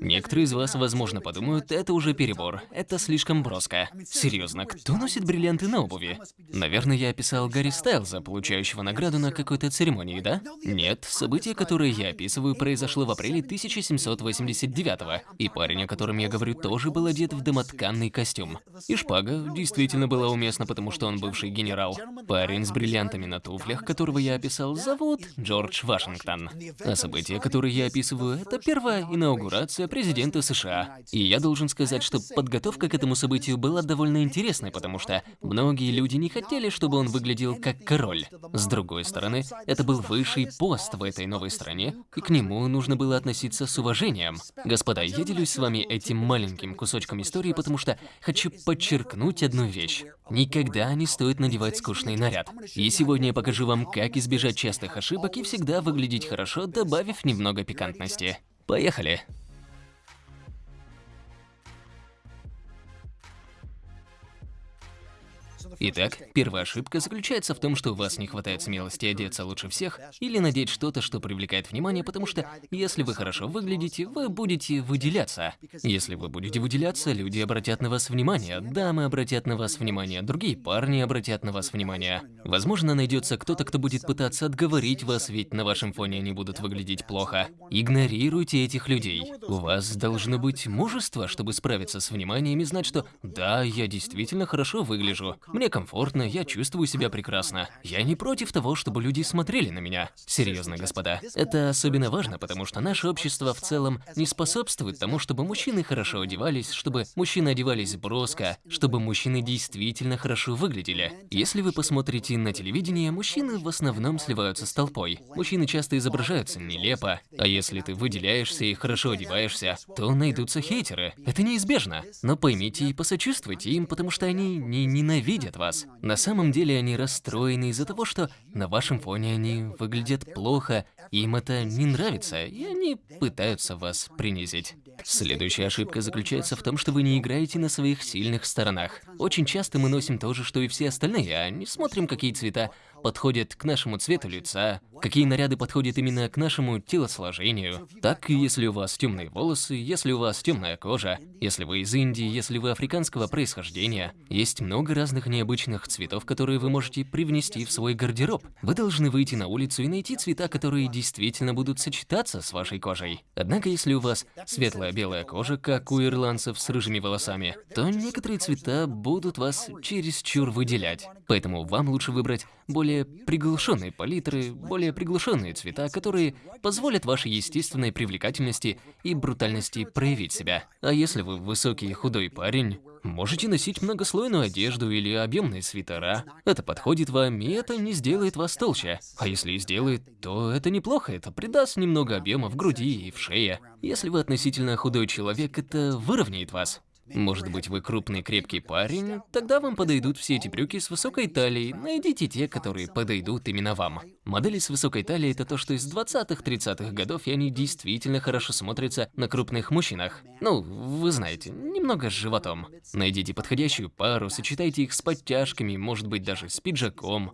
Некоторые из вас, возможно, подумают, это уже перебор, это слишком броско. Серьезно, кто носит бриллианты на обуви? Наверное, я описал Гарри Стайлза, получающего награду на какой-то церемонии, да? Нет, событие, которое я описываю, произошло в апреле 1789 -го, и парень, о котором я говорю, тоже был одет в домотканный костюм. И шпага действительно была уместна, потому что он бывший генерал. Парень с бриллиантами на туфлях, которого я описал, зовут Джордж Вашингтон. А событие, которое я описываю, это первая инаугурация администрация президента США. И я должен сказать, что подготовка к этому событию была довольно интересной, потому что многие люди не хотели, чтобы он выглядел как король. С другой стороны, это был высший пост в этой новой стране, и к нему нужно было относиться с уважением. Господа, я делюсь с вами этим маленьким кусочком истории, потому что хочу подчеркнуть одну вещь. Никогда не стоит надевать скучный наряд. И сегодня я покажу вам, как избежать частых ошибок и всегда выглядеть хорошо, добавив немного пикантности. Поехали! Итак, первая ошибка заключается в том, что у вас не хватает смелости одеться лучше всех или надеть что-то, что привлекает внимание, потому что если вы хорошо выглядите, вы будете выделяться. Если вы будете выделяться, люди обратят на вас внимание, дамы обратят на вас внимание, другие парни обратят на вас внимание. Возможно, найдется кто-то, кто будет пытаться отговорить вас, ведь на вашем фоне они будут выглядеть плохо. Игнорируйте этих людей. У вас должно быть мужество, чтобы справиться с вниманием и знать, что «да, я действительно хорошо выгляжу». Мне комфортно, я чувствую себя прекрасно. Я не против того, чтобы люди смотрели на меня. Серьезно, господа. Это особенно важно, потому что наше общество в целом не способствует тому, чтобы мужчины хорошо одевались, чтобы мужчины одевались броско, чтобы мужчины действительно хорошо выглядели. Если вы посмотрите на телевидение, мужчины в основном сливаются с толпой. Мужчины часто изображаются нелепо, а если ты выделяешься и хорошо одеваешься, то найдутся хейтеры. Это неизбежно. Но поймите и посочувствуйте им, потому что они не ненавидят вас. На самом деле они расстроены из-за того, что на вашем фоне они выглядят плохо, им это не нравится, и они пытаются вас принизить. Следующая ошибка заключается в том, что вы не играете на своих сильных сторонах. Очень часто мы носим то же, что и все остальные, а не смотрим, какие цвета подходят к нашему цвету лица, какие наряды подходят именно к нашему телосложению. Так, если у вас темные волосы, если у вас темная кожа, если вы из Индии, если вы африканского происхождения, есть много разных необычных цветов, которые вы можете привнести в свой гардероб. Вы должны выйти на улицу и найти цвета, которые действительно будут сочетаться с вашей кожей. Однако, если у вас светлая белая кожа, как у ирландцев с рыжими волосами, то некоторые цвета будут вас чересчур выделять. Поэтому вам лучше выбрать более приглушенные палитры, более приглушенные цвета, которые позволят вашей естественной привлекательности и брутальности проявить себя. А если вы высокий и худой парень, можете носить многослойную одежду или объемные свитера. Это подходит вам, и это не сделает вас толще. А если и сделает, то это неплохо, это придаст немного объема в груди и в шее. Если вы относительно худой человек, это выровняет вас. Может быть, вы крупный крепкий парень? Тогда вам подойдут все эти брюки с высокой талией. Найдите те, которые подойдут именно вам. Модели с высокой талией – это то, что из 20-30-х годов, и они действительно хорошо смотрятся на крупных мужчинах. Ну, вы знаете, немного с животом. Найдите подходящую пару, сочетайте их с подтяжками, может быть, даже с пиджаком.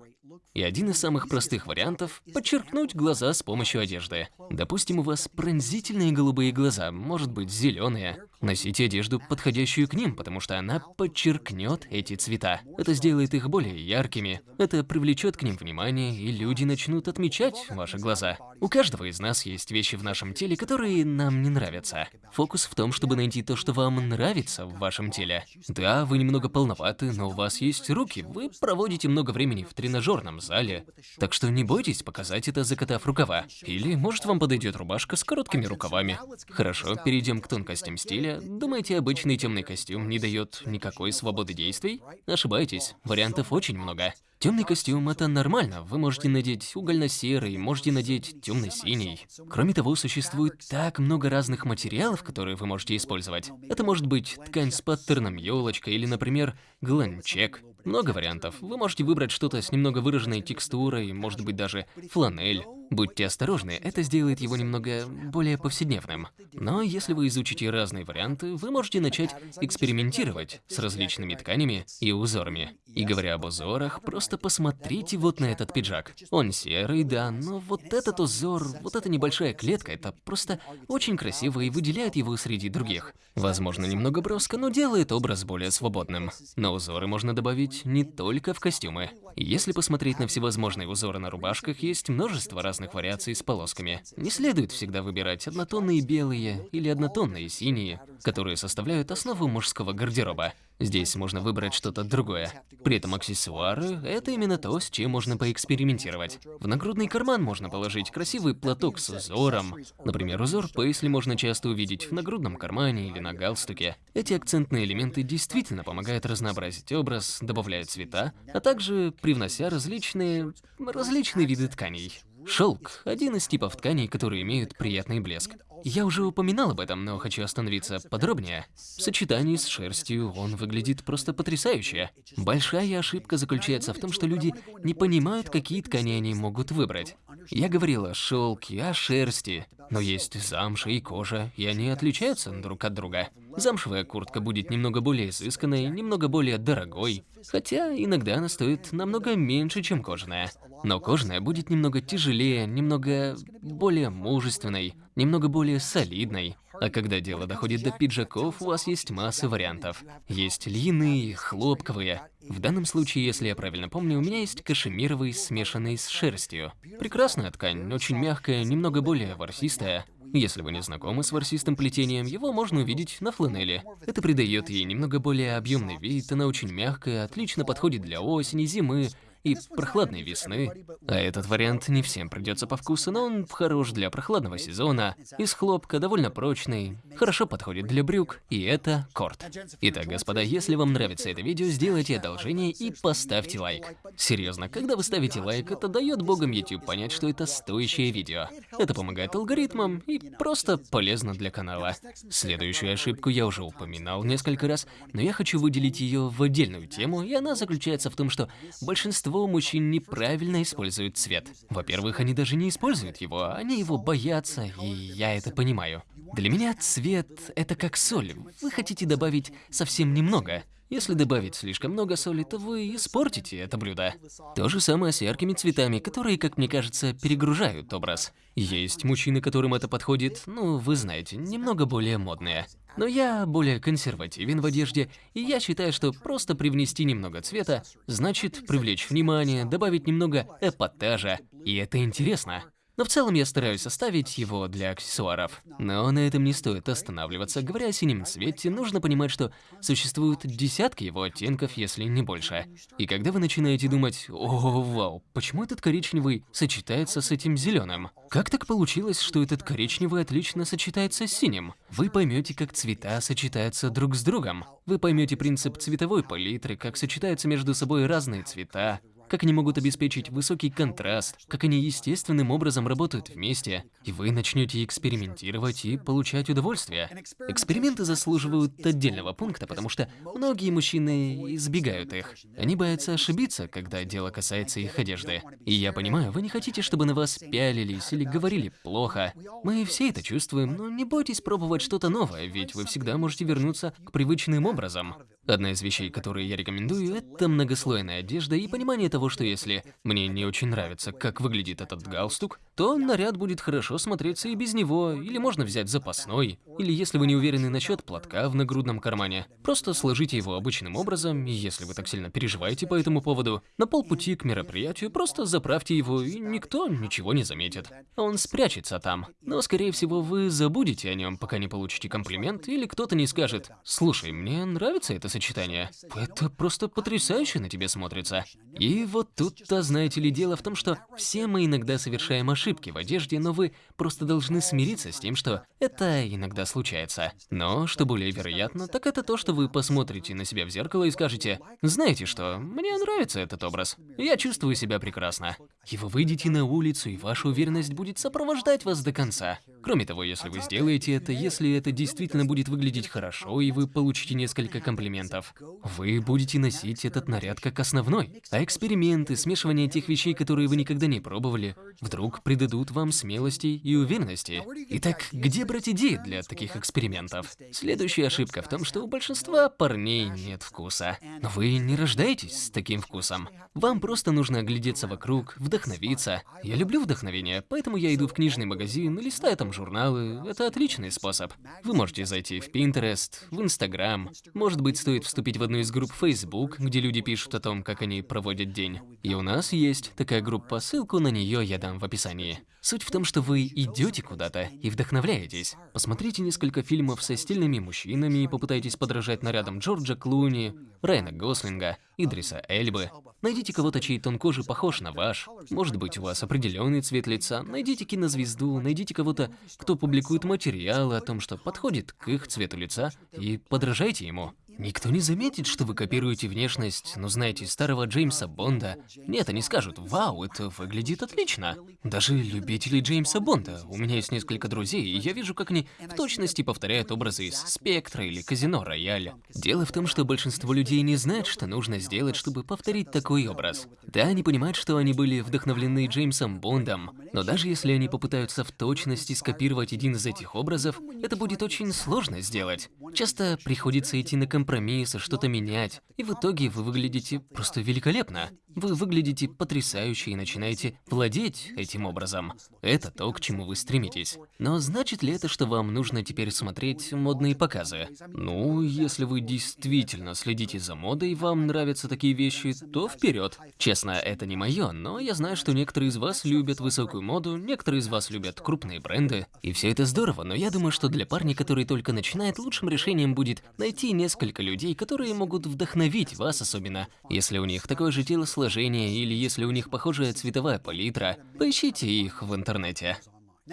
И один из самых простых вариантов – подчеркнуть глаза с помощью одежды. Допустим, у вас пронзительные голубые глаза, может быть, зеленые. Носите одежду, подходящую к ним, потому что она подчеркнет эти цвета. Это сделает их более яркими, это привлечет к ним внимание, и люди начнут отмечать ваши глаза. У каждого из нас есть вещи в нашем теле, которые нам не нравятся. Фокус в том, чтобы найти то, что вам нравится в вашем теле. Да, вы немного полноваты, но у вас есть руки, вы проводите много времени в тренажерном зале. Так что не бойтесь показать это, закатав рукава. Или, может, вам подойдет рубашка с короткими рукавами. Хорошо, перейдем к тонкостям стиля. Думаете, обычный темный костюм не дает никакой свободы действий? Ошибаетесь, вариантов очень много. Темный костюм – это нормально, вы можете надеть угольно-серый, можете надеть темно-синий. Кроме того, существует так много разных материалов, которые вы можете использовать. Это может быть ткань с паттерном елочка или, например, гланчек. Много вариантов. Вы можете выбрать что-то с немного выраженной текстурой, может быть даже фланель. Будьте осторожны, это сделает его немного более повседневным. Но если вы изучите разные варианты, вы можете начать экспериментировать с различными тканями и узорами. И говоря об узорах, просто посмотрите вот на этот пиджак. Он серый, да, но вот этот узор, вот эта небольшая клетка, это просто очень красиво и выделяет его среди других. Возможно, немного броско, но делает образ более свободным. Но узоры можно добавить не только в костюмы. Если посмотреть на всевозможные узоры на рубашках, есть множество разных вариаций с полосками. Не следует всегда выбирать однотонные белые или однотонные синие, которые составляют основу мужского гардероба. Здесь можно выбрать что-то другое. При этом аксессуары – это именно то, с чем можно поэкспериментировать. В нагрудный карман можно положить красивый платок с узором. Например, узор пейсли можно часто увидеть в нагрудном кармане или на галстуке. Эти акцентные элементы действительно помогают разнообразить образ, добавляют цвета, а также привнося различные... различные виды тканей. Шелк – один из типов тканей, которые имеют приятный блеск. Я уже упоминал об этом, но хочу остановиться подробнее. В сочетании с шерстью он выглядит просто потрясающе. Большая ошибка заключается в том, что люди не понимают, какие ткани они могут выбрать. Я говорил о шелке, о шерсти, но есть замша и кожа, и они отличаются друг от друга. Замшевая куртка будет немного более изысканной, немного более дорогой, хотя иногда она стоит намного меньше, чем кожаная. Но кожаная будет немного тяжелее, немного более мужественной, немного более солидной. А когда дело доходит до пиджаков, у вас есть масса вариантов. Есть льняные, хлопковые. В данном случае, если я правильно помню, у меня есть кашемировый, смешанный с шерстью. Прекрасная ткань, очень мягкая, немного более ворсистая. Если вы не знакомы с ворсистым плетением, его можно увидеть на фланели. Это придает ей немного более объемный вид, она очень мягкая, отлично подходит для осени, зимы, и прохладной весны. А этот вариант не всем придется по вкусу, но он хорош для прохладного сезона, из хлопка, довольно прочный, хорошо подходит для брюк, и это корт. Итак, господа, если вам нравится это видео, сделайте одолжение и поставьте лайк. Серьезно, когда вы ставите лайк, это дает богам YouTube понять, что это стоящее видео. Это помогает алгоритмам и просто полезно для канала. Следующую ошибку я уже упоминал несколько раз, но я хочу выделить ее в отдельную тему, и она заключается в том, что большинство большинство мужчин неправильно используют цвет. Во-первых, они даже не используют его, они его боятся, и я это понимаю. Для меня цвет – это как соль. Вы хотите добавить совсем немного. Если добавить слишком много соли, то вы испортите это блюдо. То же самое с яркими цветами, которые, как мне кажется, перегружают образ. Есть мужчины, которым это подходит, ну, вы знаете, немного более модные. Но я более консервативен в одежде, и я считаю, что просто привнести немного цвета значит привлечь внимание, добавить немного эпатажа, и это интересно. Но в целом я стараюсь оставить его для аксессуаров. Но на этом не стоит останавливаться. Говоря о синем цвете, нужно понимать, что существуют десятки его оттенков, если не больше. И когда вы начинаете думать, о, вау, почему этот коричневый сочетается с этим зеленым? Как так получилось, что этот коричневый отлично сочетается с синим? Вы поймете, как цвета сочетаются друг с другом. Вы поймете принцип цветовой палитры, как сочетаются между собой разные цвета, как они могут обеспечить высокий контраст, как они естественным образом работают вместе, и вы начнете экспериментировать и получать удовольствие. Эксперименты заслуживают отдельного пункта, потому что многие мужчины избегают их. Они боятся ошибиться, когда дело касается их одежды. И я понимаю, вы не хотите, чтобы на вас пялились или говорили плохо. Мы все это чувствуем, но не бойтесь пробовать что-то новое, ведь вы всегда можете вернуться к привычным образам. Одна из вещей, которые я рекомендую, это многослойная одежда и понимание того, что если мне не очень нравится, как выглядит этот галстук, то наряд будет хорошо смотреться и без него, или можно взять запасной, или если вы не уверены насчет платка в нагрудном кармане, просто сложите его обычным образом, и если вы так сильно переживаете по этому поводу, на полпути к мероприятию просто заправьте его, и никто ничего не заметит. Он спрячется там. Но, скорее всего, вы забудете о нем, пока не получите комплимент, или кто-то не скажет «Слушай, мне нравится это сочетание. Это просто потрясающе на тебе смотрится. И вот тут-то, знаете ли, дело в том, что все мы иногда совершаем ошибки в одежде, но вы просто должны смириться с тем, что это иногда случается. Но, что более вероятно, так это то, что вы посмотрите на себя в зеркало и скажете, знаете что, мне нравится этот образ, я чувствую себя прекрасно. И вы выйдете на улицу, и ваша уверенность будет сопровождать вас до конца. Кроме того, если вы сделаете это, если это действительно будет выглядеть хорошо, и вы получите несколько комплиментов, вы будете носить этот наряд как основной. А эксперименты, смешивание тех вещей, которые вы никогда не пробовали, вдруг придадут вам смелости и уверенности. Итак, где брать идеи для таких экспериментов? Следующая ошибка в том, что у большинства парней нет вкуса. Но вы не рождаетесь с таким вкусом. Вам просто нужно оглядеться вокруг, вдохновиться. Я люблю вдохновение, поэтому я иду в книжный магазин и листаю там журналы. Это отличный способ. Вы можете зайти в Pinterest, в Instagram. Может быть, стоит вступить в одну из групп Facebook, где люди пишут о том, как они проводят день. И у нас есть такая группа, ссылку на нее я дам в описании. Суть в том, что вы идете куда-то и вдохновляетесь. Посмотрите несколько фильмов со стильными мужчинами и попытайтесь подражать нарядам Джорджа Клуни, Райана Гослинга, Идриса Эльбы. Найдите кого-то, чей тон кожи похож на ваш. Может быть, у вас определенный цвет лица. Найдите кинозвезду, найдите кого-то, кто публикует материалы о том, что подходит к их цвету лица, и подражайте ему. Никто не заметит, что вы копируете внешность, но знаете, старого Джеймса Бонда. Нет, они скажут, вау, это выглядит отлично. Даже любители Джеймса Бонда. У меня есть несколько друзей, и я вижу, как они в точности повторяют образы из Спектра или Казино Рояль. Дело в том, что большинство людей не знает, что нужно сделать, чтобы повторить такой образ. Да, они понимают, что они были вдохновлены Джеймсом Бондом, но даже если они попытаются в точности скопировать один из этих образов, это будет очень сложно сделать. Часто приходится идти на компромиссы, что-то менять, и в итоге вы выглядите просто великолепно. Вы выглядите потрясающе и начинаете владеть этим образом. Это то, к чему вы стремитесь. Но значит ли это, что вам нужно теперь смотреть модные показы? Ну, если вы действительно следите за модой вам нравятся такие вещи, то вперед. Честно, это не мое, но я знаю, что некоторые из вас любят высокую моду, некоторые из вас любят крупные бренды. И все это здорово, но я думаю, что для парня, который только начинает, лучшим решением будет найти несколько людей, которые могут вдохновить вас, особенно если у них такое же телосложение, телосложение или если у них похожая цветовая палитра, поищите их в интернете.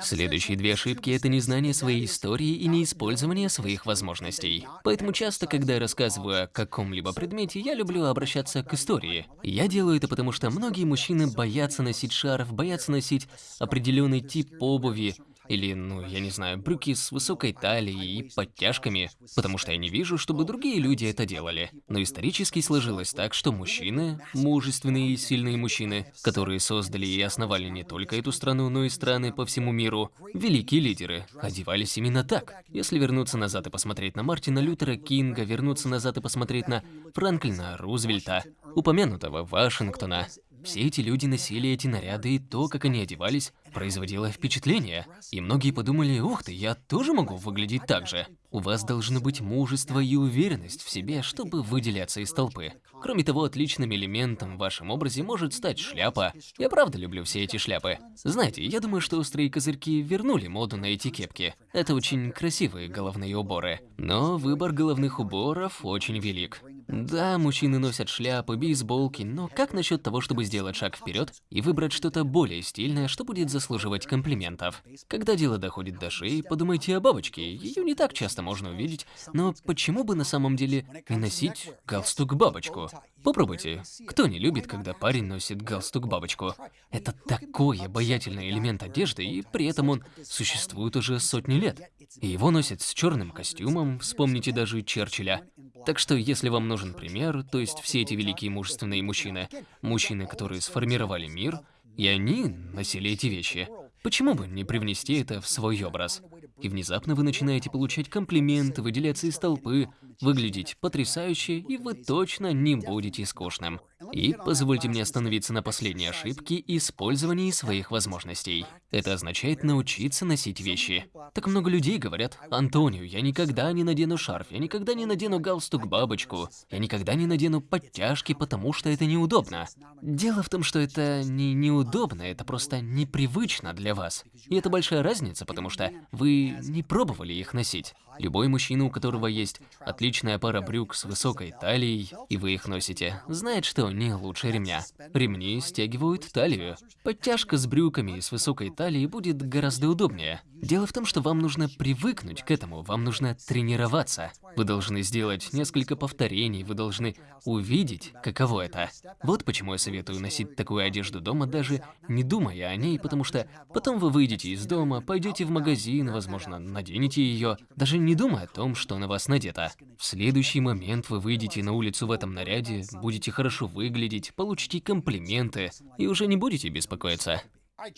Следующие две ошибки – это незнание своей истории и неиспользование своих возможностей. Поэтому часто, когда я рассказываю о каком-либо предмете, я люблю обращаться к истории. Я делаю это потому, что многие мужчины боятся носить шарф, боятся носить определенный тип обуви, или, ну, я не знаю, брюки с высокой талией и подтяжками, потому что я не вижу, чтобы другие люди это делали. Но исторически сложилось так, что мужчины, мужественные и сильные мужчины, которые создали и основали не только эту страну, но и страны по всему миру, великие лидеры, одевались именно так. Если вернуться назад и посмотреть на Мартина Лютера Кинга, вернуться назад и посмотреть на Франклина Рузвельта, упомянутого Вашингтона, все эти люди носили эти наряды, и то, как они одевались, производило впечатление. И многие подумали, ух ты, я тоже могу выглядеть так же. У вас должно быть мужество и уверенность в себе, чтобы выделяться из толпы. Кроме того, отличным элементом в вашем образе может стать шляпа. Я правда люблю все эти шляпы. Знаете, я думаю, что острые козырьки вернули моду на эти кепки. Это очень красивые головные уборы. Но выбор головных уборов очень велик. Да, мужчины носят шляпы, бейсболки, но как насчет того, чтобы сделать шаг вперед и выбрать что-то более стильное, что будет заслуживать комплиментов? Когда дело доходит до шеи, подумайте о бабочке, ее не так часто можно увидеть, но почему бы на самом деле не носить галстук-бабочку? Попробуйте. Кто не любит, когда парень носит галстук-бабочку? Это такой обаятельный элемент одежды, и при этом он существует уже сотни лет. И его носят с черным костюмом, вспомните даже Черчилля. Так что, если вам нужен пример, то есть все эти великие мужественные мужчины, мужчины, которые сформировали мир, и они носили эти вещи, почему бы не привнести это в свой образ? И внезапно вы начинаете получать комплименты, выделяться из толпы, выглядеть потрясающе, и вы точно не будете скучным. И позвольте мне остановиться на последней ошибке использовании своих возможностей. Это означает научиться носить вещи. Так много людей говорят, Антонио, я никогда не надену шарф, я никогда не надену галстук-бабочку, я никогда не надену подтяжки, потому что это неудобно. Дело в том, что это не неудобно, это просто непривычно для вас. И это большая разница, потому что вы не пробовали их носить. Любой мужчина, у которого есть отличная пара брюк с высокой талией, и вы их носите, знает, что они лучше ремня. Ремни стягивают талию. Подтяжка с брюками с высокой талией будет гораздо удобнее. Дело в том, что вам нужно привыкнуть к этому, вам нужно тренироваться. Вы должны сделать несколько повторений, вы должны увидеть, каково это. Вот почему я советую носить такую одежду дома, даже не думая о ней, потому что потом вы выйдете из дома, пойдете в магазин, возможно, наденете ее, даже не думая о том, что на вас надето. В следующий момент вы выйдете на улицу в этом наряде, будете хорошо выглядеть, получите комплименты и уже не будете беспокоиться.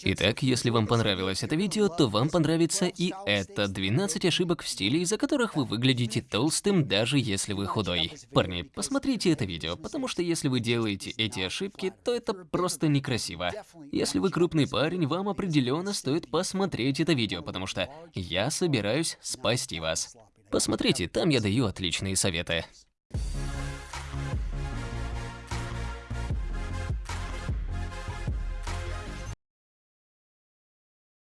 Итак, если вам понравилось это видео, то вам понравится и это 12 ошибок в стиле, из-за которых вы выглядите толстым, даже если вы худой. Парни, посмотрите это видео, потому что если вы делаете эти ошибки, то это просто некрасиво. Если вы крупный парень, вам определенно стоит посмотреть это видео, потому что я собираюсь спасти вас. Посмотрите, там я даю отличные советы.